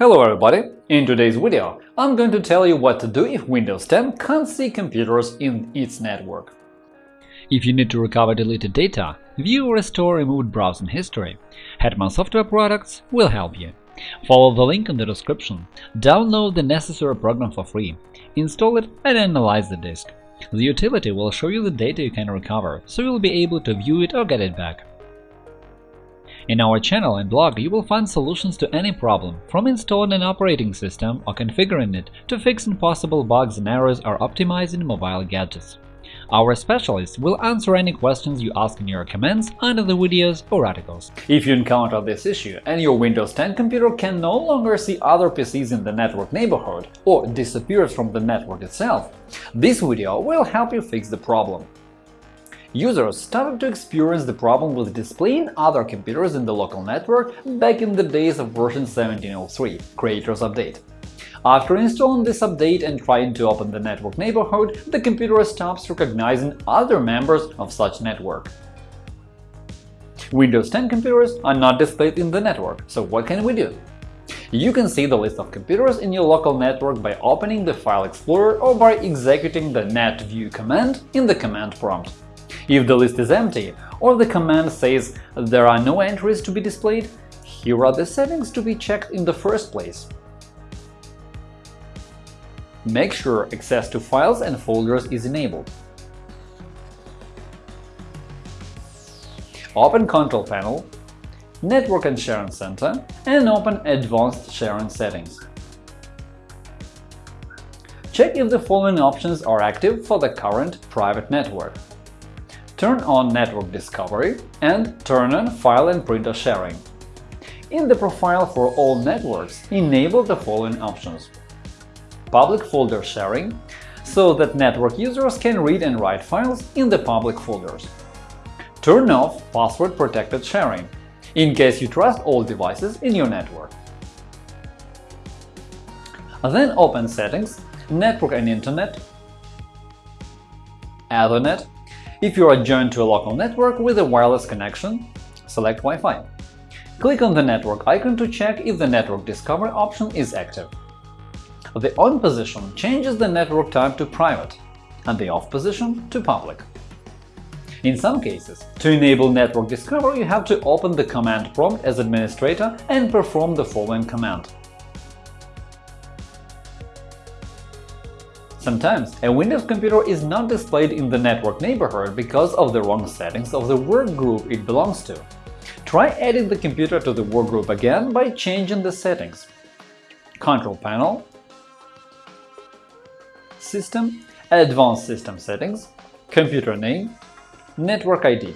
Hello everybody! In today's video, I'm going to tell you what to do if Windows 10 can't see computers in its network. If you need to recover deleted data, view or restore removed browsing history, Hetman Software Products will help you. Follow the link in the description, download the necessary program for free, install it and analyze the disk. The utility will show you the data you can recover, so you'll be able to view it or get it back. In our channel and blog you will find solutions to any problem, from installing an operating system or configuring it to fixing possible bugs and errors or optimizing mobile gadgets. Our specialists will answer any questions you ask in your comments under the videos or articles. If you encounter this issue and your Windows 10 computer can no longer see other PCs in the network neighborhood or disappears from the network itself, this video will help you fix the problem. Users started to experience the problem with displaying other computers in the local network back in the days of version 1703 Creators Update. After installing this update and trying to open the network neighborhood, the computer stops recognizing other members of such network. Windows 10 computers are not displayed in the network, so what can we do? You can see the list of computers in your local network by opening the File Explorer or by executing the netview command in the command prompt. If the list is empty or the command says there are no entries to be displayed, here are the settings to be checked in the first place. Make sure access to files and folders is enabled. Open Control Panel, Network and Sharing Center, and open Advanced Sharing Settings. Check if the following options are active for the current private network turn on Network Discovery, and turn on File and Printer Sharing. In the profile for all networks, enable the following options. Public folder sharing, so that network users can read and write files in the public folders. Turn off password-protected sharing, in case you trust all devices in your network. Then open Settings, Network and Internet, Ethernet, if you are joined to a local network with a wireless connection, select Wi-Fi. Click on the network icon to check if the Network Discovery option is active. The On position changes the network type to private and the Off position to public. In some cases, to enable Network Discovery, you have to open the command prompt as administrator and perform the following command. Sometimes a Windows computer is not displayed in the network neighborhood because of the wrong settings of the workgroup it belongs to. Try adding the computer to the workgroup again by changing the settings. Control Panel System Advanced System Settings Computer Name Network ID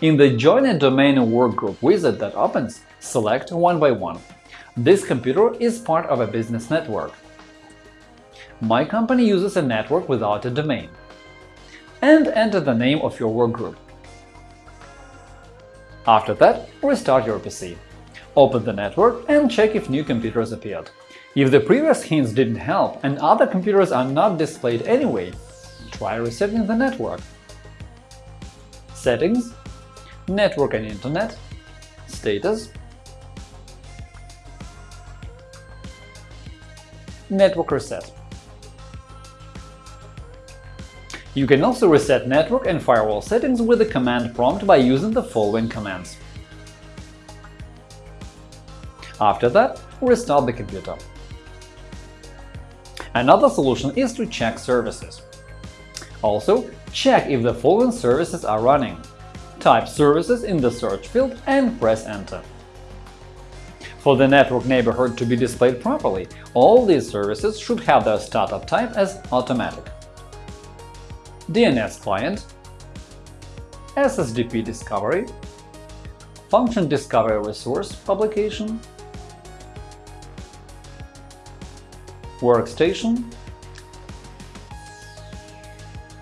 In the Join a Domain Workgroup wizard that opens, select one by one. This computer is part of a business network. My company uses a network without a domain. And enter the name of your workgroup. After that, restart your PC. Open the network and check if new computers appeared. If the previous hints didn't help and other computers are not displayed anyway, try resetting the network. Settings Network and Internet Status network reset. You can also reset network and firewall settings with the command prompt by using the following commands. After that, restart the computer. Another solution is to check services. Also, check if the following services are running. Type services in the search field and press Enter. For the network neighborhood to be displayed properly, all these services should have their startup type as automatic. DNS client, SSDP discovery, function discovery resource publication, workstation,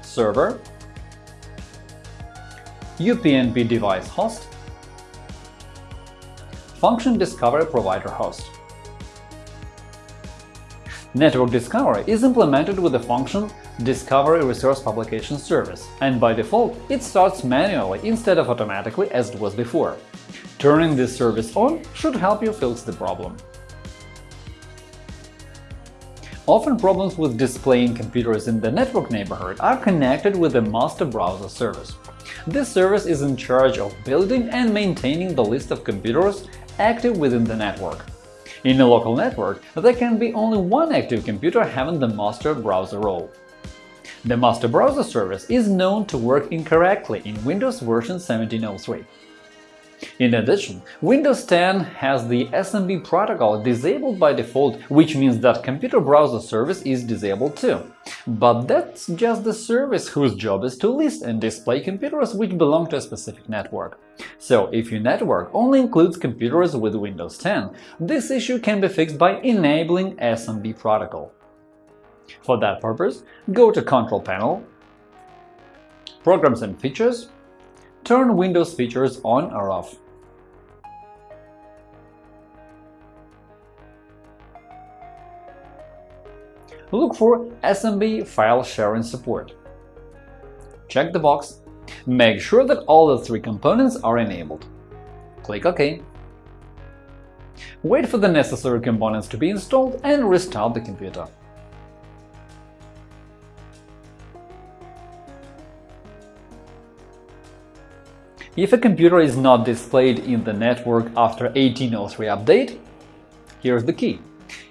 server, UPnP device host, Function Discovery Provider host. Network Discovery is implemented with the function Discovery Resource Publication Service, and by default it starts manually instead of automatically as it was before. Turning this service on should help you fix the problem. Often problems with displaying computers in the network neighborhood are connected with the master browser service. This service is in charge of building and maintaining the list of computers active within the network. In a local network, there can be only one active computer having the master browser role. The master browser service is known to work incorrectly in Windows version 1703. In addition, Windows 10 has the SMB protocol disabled by default, which means that Computer Browser service is disabled too. But that's just the service whose job is to list and display computers which belong to a specific network. So, if your network only includes computers with Windows 10, this issue can be fixed by enabling SMB protocol. For that purpose, go to Control Panel, Programs and Features, turn Windows features on or off. Look for SMB file sharing support. Check the box. Make sure that all the three components are enabled. Click OK. Wait for the necessary components to be installed and restart the computer. If a computer is not displayed in the network after 1803 update, here's the key.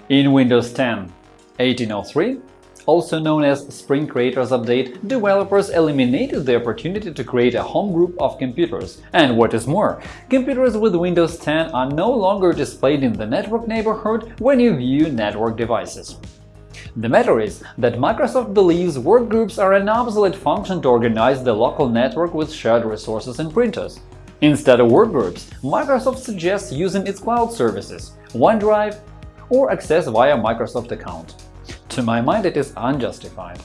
In Windows 10 1803, also known as Spring Creators Update, developers eliminated the opportunity to create a home group of computers. And what is more, computers with Windows 10 are no longer displayed in the network neighborhood when you view network devices. The matter is that Microsoft believes workgroups are an obsolete function to organize the local network with shared resources and printers. Instead of workgroups, Microsoft suggests using its cloud services, OneDrive, or access via Microsoft account. To my mind, it is unjustified.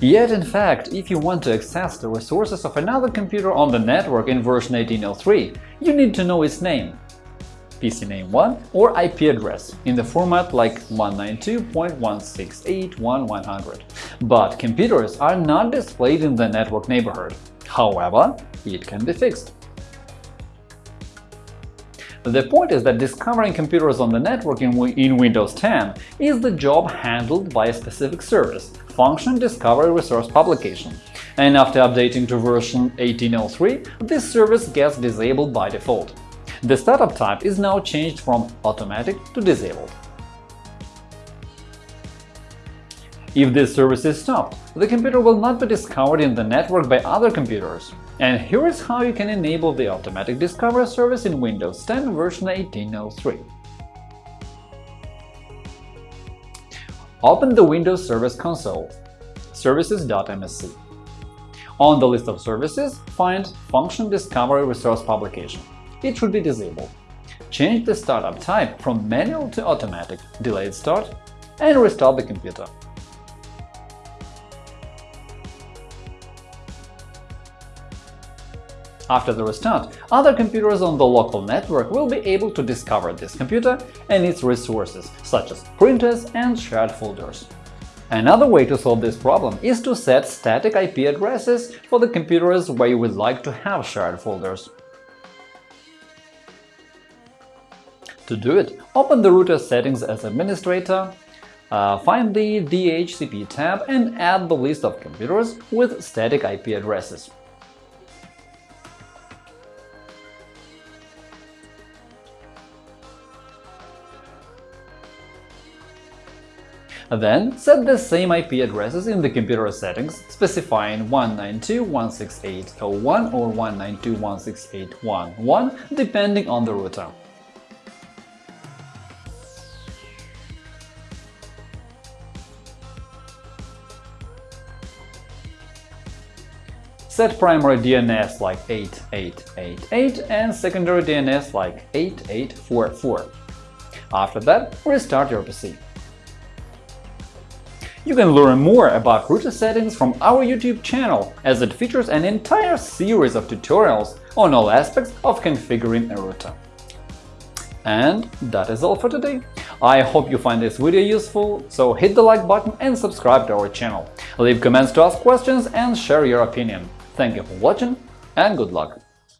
Yet, in fact, if you want to access the resources of another computer on the network in version 1803, you need to know its name. PC name 1 or IP address in the format like 192.168.1.100. But computers are not displayed in the network neighborhood. However, it can be fixed. The point is that discovering computers on the network in, in, Windows 10 is the job handled by a specific service – Function Discovery Resource Publication. And after updating to version 1803, this service gets disabled by default. The startup type is now changed from automatic to disabled. If this service is stopped, the computer will not be discovered in the network by other computers. And here is how you can enable the automatic discovery service in Windows 10 version 1803. Open the Windows Service Console, services.msc. On the list of services, find Function Discovery Resource Publication it should be disabled. Change the startup type from manual to automatic, delayed start, and restart the computer. After the restart, other computers on the local network will be able to discover this computer and its resources, such as printers and shared folders. Another way to solve this problem is to set static IP addresses for the computers where you would like to have shared folders. To do it, open the router settings as administrator, uh, find the DHCP tab and add the list of computers with static IP addresses. Then set the same IP addresses in the computer settings, specifying 192.168.01 or 192.168.1.1 depending on the router. Set primary DNS like 8888 and secondary DNS like 8844. After that, restart your PC. You can learn more about router settings from our YouTube channel, as it features an entire series of tutorials on all aspects of configuring a router. And that is all for today. I hope you find this video useful, so hit the like button and subscribe to our channel. Leave comments to ask questions and share your opinion. Thank you for watching and good luck!